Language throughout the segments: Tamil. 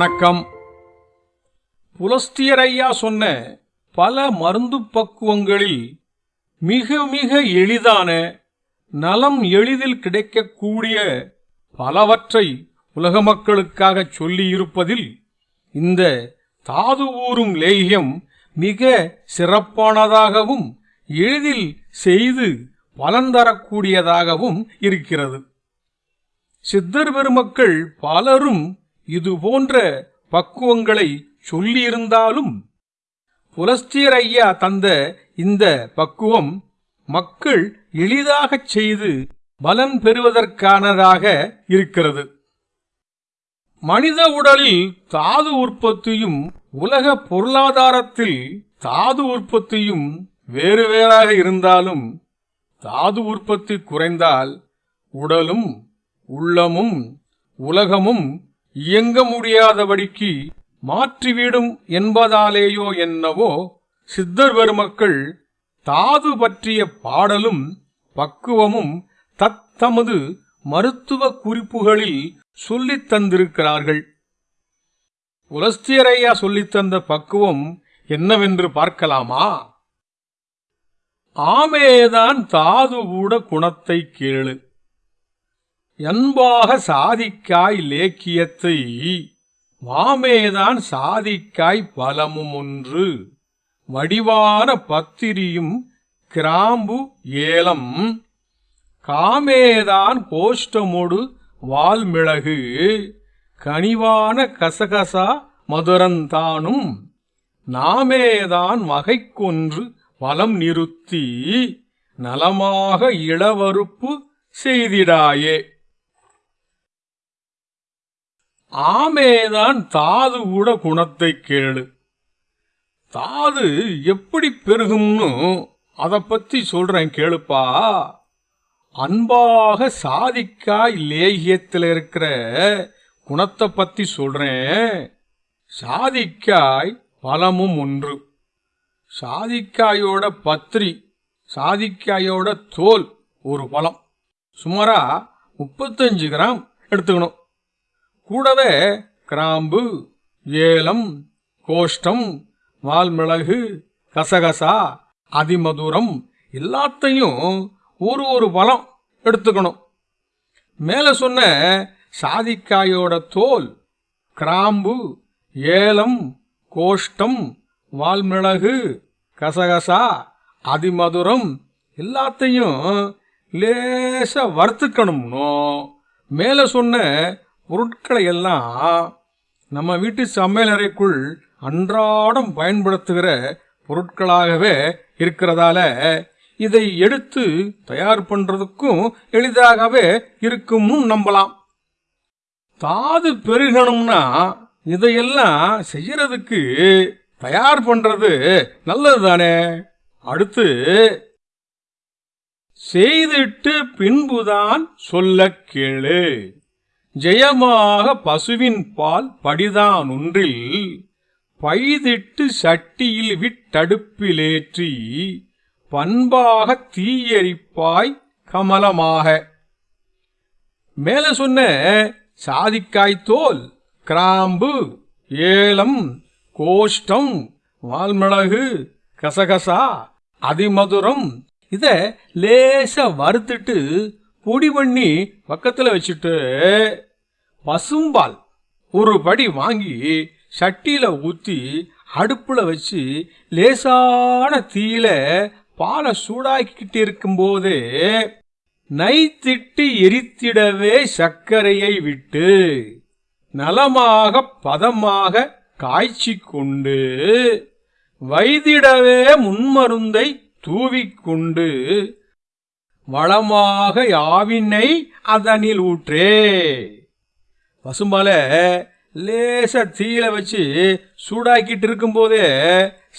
வணக்கம். புலஸ்தியரையா சொன்ன பல மருந்து பக்குவங்களில் மிக மிக எளிதான நலம் எளிதில் கிடைக்கக்கூடிய பலவற்றை உலக மக்களுக்காக சொல்லியிருப்பதில் இந்த தாது ஊறும் லேகியம் மிக சிறப்பானதாகவும் எளிதில் செய்து பலன் தரக்கூடியதாகவும் இருக்கிறது. சித்தர் பெருமக்கள் பலரும் இது போன்ற பக்குவங்களை சொல்லியிருந்தாலும் புலஸ்தியர் ஐயா தந்த இந்த பக்குவம் மக்கள் எளிதாகச் செய்து பலன் பெறுவதற்கானதாக இருக்கிறது. மனித உடலில் தாது உற்பத்தியும் உலக பொருளாதாரத்தில் தாது உற்பத்தியும் வேறு வேறாக இருந்தாலும் தாது உற்பத்தி குறைந்தால் உடலும் உள்ளமும் உலகமும் இயங்க முடியாதபடிக்கு மாற்றிவிடும் என்பதாலேயோ என்னவோ சித்தர் பெருமக்கள் தாது பற்றிய பாடலும் பக்குவமும் தத்தமது மருத்துவ குறிப்புகளில் சொல்லித் தந்திருக்கிறார்கள். உலஸ்தியரையா சொல்லித் தந்த பக்குவம் என்னவென்று பார்க்கலாமா? ஆமேதான் தாது கூட குணத்தை கேளு. என்பாக சாதிக்காய் லேக்கியத்தை வாமேதான் சாதிக்காய் பலமும் ஒன்று வடிவான பத்திரியும் கிராம்பு ஏலம். காமேதான் கோஷ்டமொடு வால்மிளகு. கனிவான கசகசா மதுரந்தானும். நாமேதான் வகைக்கொன்று வலம் நிறுத்தி நலமாக இளவறுப்பு செய்திடாயே. ஆமேதான் தாது கூட குணத்தை கேளு. தாது எப்படி பெருகும்னு அதை பத்தி சொல்றேன் கேளுப்பா. அன்பாக சாதிக்காய் லேகியத்தில் இருக்கிற குணத்தை பத்தி சொல்றேன். சாதிக்காய் பலமும் ஒன்று. சாதிக்காயோட பத்திரி சாதிக்காயோட தோல் ஒரு பழம். சுமாரா முப்பத்தஞ்சு கிராம் எடுத்துக்கணும். கூடவே கிராம்பு ஏலம் கோஷ்டம் வால்மிளகு கசகசா அதிமதுரம் எல்லாத்தையும் ஒரு ஒரு பழம் எடுத்துக்கணும். மேலே சொன்ன சாதிக்காயோட தோல் கிராம்பு ஏலம் கோஷ்டம் வால்மிளகு கசகசா அதிமதுரம் எல்லாத்தையும் லேச வறுத்துக்கணும்னோ? மேலே சொன்ன பொருட்களை எல்லாம் நம்ம வீட்டு சமையலறைக்குள் அன்றாடம் பயன்படுத்துகிற பொருட்களாகவே இருக்கிறதால இதை எடுத்து தயார் பண்றதுக்கும் எளிதாகவே இருக்கும்னு நம்பலாம். தாது பெருகணும்னா இதையெல்லாம் செய்யறதுக்கு தயார் பண்றது நல்லது தானே அடுத்து செய்திட்டு பின்புதான் சொல்ல கேளு. ஜெயமாக பசுவின் பால் படிதான் ஒன்றில் பைதிட்டு சட்டியில் விட்டடுப்பிலேற்றி பண்பாக தீயரிப்பாய் கமலமாக. மேல சொன்ன சாதிக்காய் தோல் கிராம்பு ஏலம் கோஷ்டம் வால்மிளகு கசகசா அதிமதுரம் இத லேச வறுத்துட்டு பொடி பண்ணி பக்கத்தில் வச்சுட்டு பசும்பால் ஒரு படி வாங்கி சட்டியில் ஊற்றி அடுப்பில் வச்சு லேசான தீயில பாலை சூடாக்கிக்கிட்டு இருக்கும்போது நைத்திட்டு எரித்திடவே சர்க்கரையை விட்டு நலமாக பதமாக காய்ச்சி கொண்டு வைதிடவே முன்மருந்தை தூவிக்கொண்டு வளமாக யாவினை அதனில் ஊற்றே. பசும்பால லேச தீயில வச்சு சூடாக்கிட்டு இருக்கும்போதே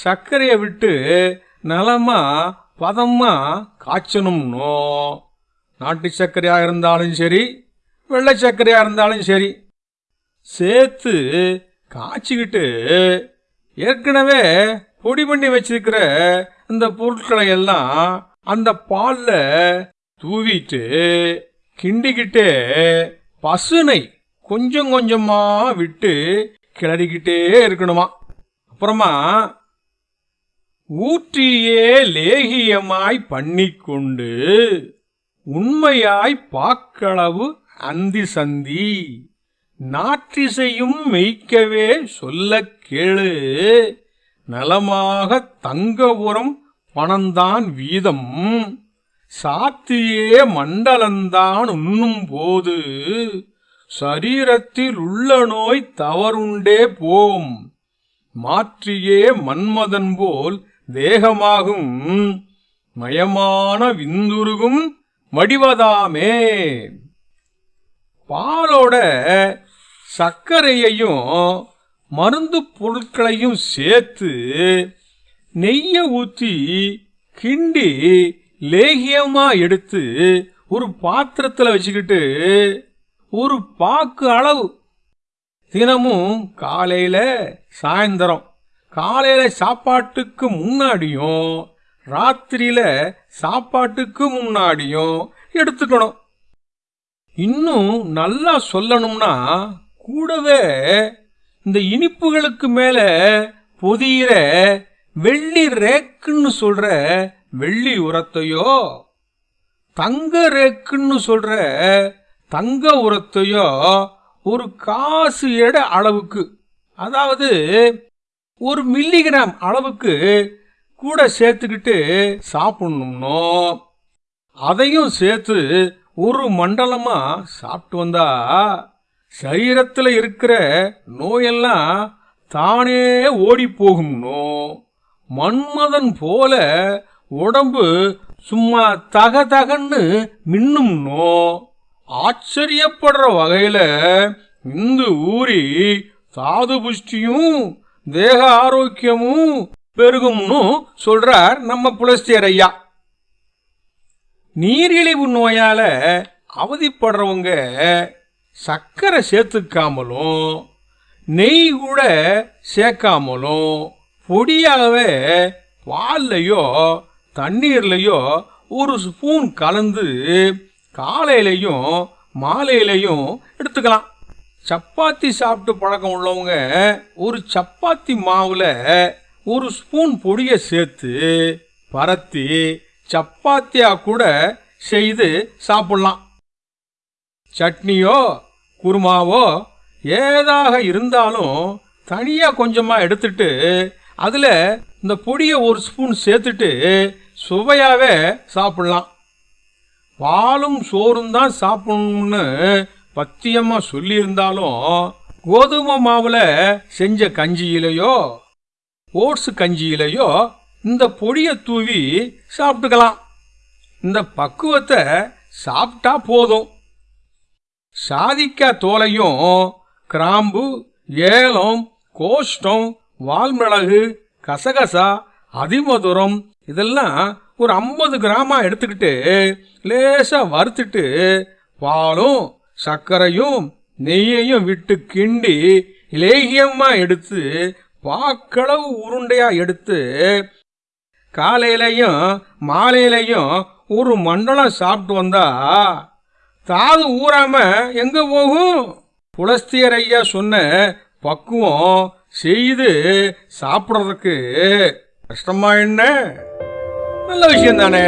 சர்க்கரையை விட்டு நலமா பதமா காய்ச்சணும்னோ. நாட்டு சர்க்கரையா இருந்தாலும் சரி வெள்ளை சர்க்கரையா இருந்தாலும் சரி சேர்த்து காய்ச்சிக்கிட்டு ஏற்கனவே பொடி பண்ணி வச்சிருக்கிற இந்த பொருட்களை எல்லாம் அந்த பால்ல தூவிட்டு கிண்டிக்கிட்டு பசுனை கொஞ்சம் கொஞ்சமா விட்டு கிளறிக்கிட்டே இருக்கணுமா? அப்புறமா ஊற்றியே லேகியமாய் பண்ணிக்கொண்டு உண்மையாய் பாக்களவு அந்தி சந்தி நாற்றிசையும் மெய்க்கவே சொல்ல கேளு நலமாக தங்கபுரம் பணந்தான் வீதம் சாத்தியே மண்டலந்தான் உண்ணும் போது சரீரத்தில் உள்ள நோய் தவறுண்டே போம் மாற்றியே மன்மதன் போல் தேகமாகும் மயமான விந்துருகும் வடிவதாமே பாலோட சர்க்கரையையும் மருந்து பொருட்களையும் சேர்த்து நெய்ய ஊற்றி கிண்டி லேகியமா எடுத்து ஒரு பாத்திரத்தில் வச்சுக்கிட்டு ஒரு பாக்கு அளவு. தினமும் காலையில சாயந்தரம் காலையில சாப்பாட்டுக்கு முன்னாடியும் ராத்திரியில சாப்பாட்டுக்கு முன்னாடியும் எடுத்துக்கணும். இன்னும் நல்லா சொல்லணும்னா கூடவே இந்த இனிப்புகளுக்கு மேல பொதியிற வெள்ளி ரேக்குன்னு சொல்ற வெள்ளி உரத்தையோ தங்க ரேக்குன்னு சொல்ற தங்க உரத்தையோ ஒரு காசு எடை அளவுக்கு அதாவது ஒரு மில்லிகிராம் அளவுக்கு கூட சேர்த்துக்கிட்டு சாப்பிடணும்னோ அதையும் சேர்த்து ஒரு மண்டலமா சாப்பிட்டு வந்தா சரீரத்தில் இருக்கிற நோயெல்லாம் தானே ஓடி போகும்னோ. மன்மதன் போல உடம்பு சும்மா தக தகன்னு மின்னும்னோ? ஆச்சரியப்படுற வகையில இந்த ஊரி சாது புஷ்டியும் தேக ஆரோக்கியமும் பெருகும்னு சொல்றார் நம்ம புலஸ்தியர் ஐயா. நீரிழிவு நோயால அவதிப்படுறவங்க சர்க்கரை சேர்த்துக்காமலும் நெய் கூட சேர்க்காமலும் பொடியாகவே பால்லையோ தண்ணீர்லையோ ஒரு ஸ்பூன் கலந்து காலையிலையும் மாலையிலையும் எடுத்துக்கலாம். சப்பாத்தி சாப்பிட்டு பழக்கம் உள்ளவங்க ஒரு சப்பாத்தி மாவில் ஒரு ஸ்பூன் பொடியை சேர்த்து பரத்தி சப்பாத்தியாக கூட செய்து சாப்பிடலாம். சட்னியோ குருமாவோ ஏதாக இருந்தாலும் தனியாக கொஞ்சமாக எடுத்துட்டு அதில் இந்த பொடியை ஒரு ஸ்பூன் சேர்த்துட்டு சுவையாகவே சாப்பிட்லாம். பாலும் சோறும் தான் சாப்பிடணும்னு பத்தியமாக சொல்லியிருந்தாலும் கோதுமை மாவில் செஞ்ச கஞ்சியிலையோ ஓட்ஸ் கஞ்சியிலையோ இந்த பொடியை தூவி சாப்பிட்டுக்கலாம். இந்த பக்குவத்தை சாப்பிட்டா போதும். சாதிக்காய் தோலையும் கிராம்பு ஏலம் கோஷ்டம் வால்மிளகு கசகசா அதிமதுரம் இதெல்லாம் ஒரு ஐம்பது கிராமாக எடுத்துக்கிட்டு லேசாக வறுத்துட்டு பாலும் சர்க்கரையும் நெய்யையும் விட்டு கிண்டி லேகியமாக எடுத்து பாக்களவு உருண்டையாக எடுத்து காலையிலையும் மாலையிலையும் ஒரு மண்டலம் சாப்பிட்டு வந்தா தாது ஊறாம எங்க போகும்? புலஸ்தியர் ஐயா சொன்ன பக்குவம் செய்து சாப்பிட்றதுக்கு கஷ்டமா என்ன? நல்ல விஷயம் தானே